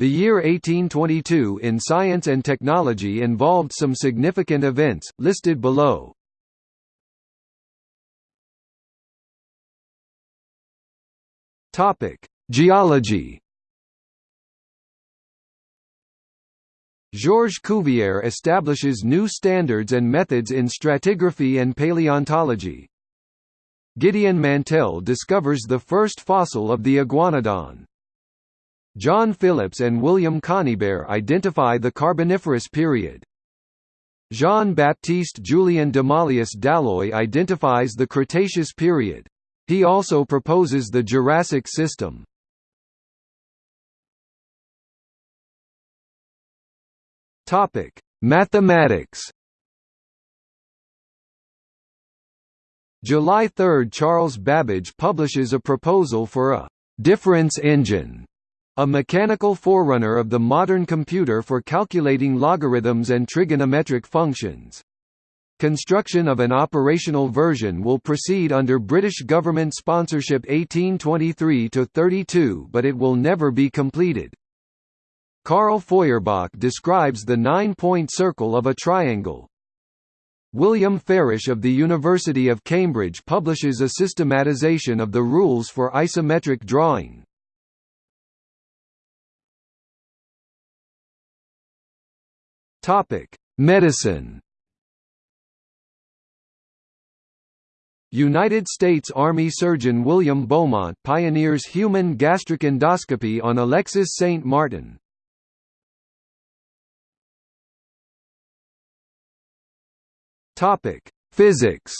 The year 1822 in science and technology involved some significant events, listed below. Geology Georges Cuvier establishes new standards and methods in stratigraphy and paleontology. Gideon Mantell discovers the first fossil of the iguanodon. John Phillips and William Conybeare identify the Carboniferous period. Jean-Baptiste Julien d'Omalius d'Halloy identifies the Cretaceous period. He also proposes the Jurassic system. Topic: Mathematics. July 3 – Charles Babbage publishes a proposal for a «difference engine» a mechanical forerunner of the modern computer for calculating logarithms and trigonometric functions. Construction of an operational version will proceed under British government sponsorship 1823–32 but it will never be completed. Carl Feuerbach describes the nine-point circle of a triangle. William Farish of the University of Cambridge publishes a systematization of the rules for isometric drawing. Topic: Medicine. United States Army surgeon William Beaumont pioneers human gastric endoscopy on Alexis St. Martin. Topic: Physics.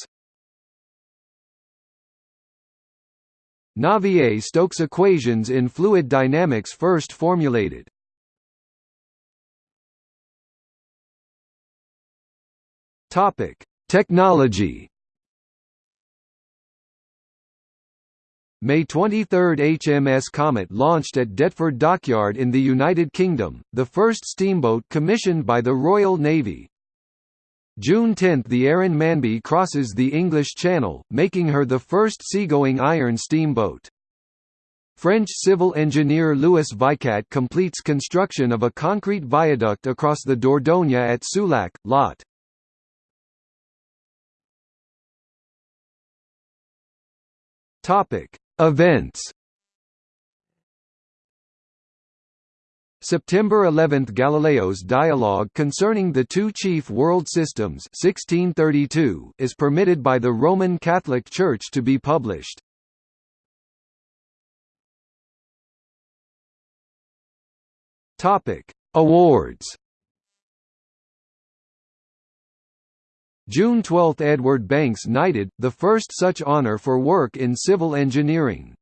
Navier-Stokes equations in fluid dynamics first formulated. Topic: Technology. May 23 HMS Comet launched at Deptford Dockyard in the United Kingdom, the first steamboat commissioned by the Royal Navy. June 10 – The Aaron Manby crosses the English Channel, making her the first seagoing iron steamboat. French civil engineer Louis Vicat completes construction of a concrete viaduct across the Dordogne at Souillac, Lot. Topic: Events. September 11 – Galileo's dialogue concerning the two chief world systems 1632 is permitted by the Roman Catholic Church to be published. Topic: Awards June 12 – Edward Banks knighted, the first such honour for work in civil engineering.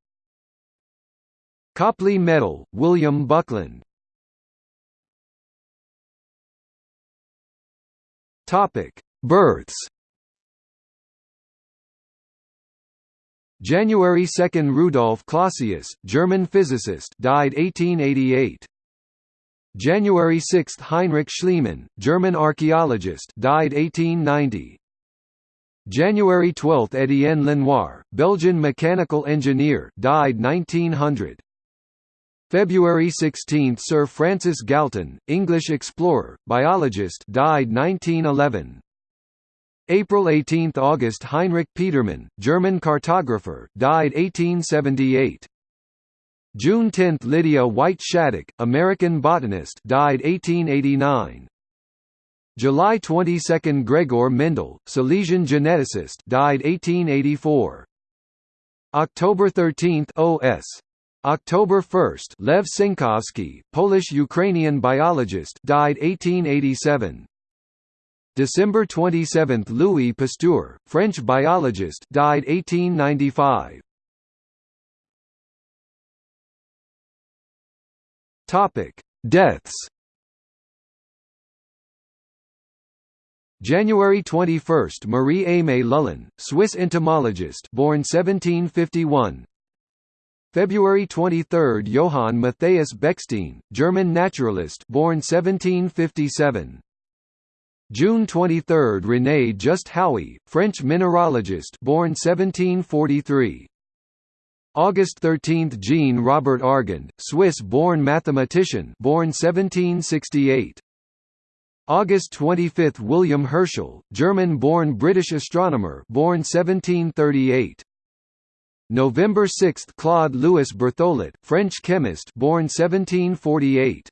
Copley Medal, William Buckland Births January 2 – Rudolf Clausius, German physicist died 1888. January 6 – Heinrich Schliemann, German archaeologist died 1890. January 12 – Étienne Lenoir, Belgian mechanical engineer died 1900. February 16 – Sir Francis Galton, English explorer, biologist died 1911. April 18 – August Heinrich Petermann, German cartographer died 1878. June 10 – Lydia White Shattuck, American botanist died 1889. July 22 – Gregor Mendel, Silesian geneticist died 1884. October 13 – O.S. October 1 – Lev Cienkowski, Polish-Ukrainian biologist died 1887. December 27 – Louis Pasteur, French biologist died 1895. Topic: Deaths. January 21, Marie Aimée Lullin, Swiss entomologist, born 1751. February 23, Johann Matthias Bechstein, German naturalist, born 1757. June 23, René Just Haüy, French mineralogist, born 1743. August 13 – Jean Robert Argand, Swiss-born mathematician born 1768. August 25 – William Herschel, German-born British astronomer born 1738. November 6 – Claude Louis Berthollet, French chemist born 1748.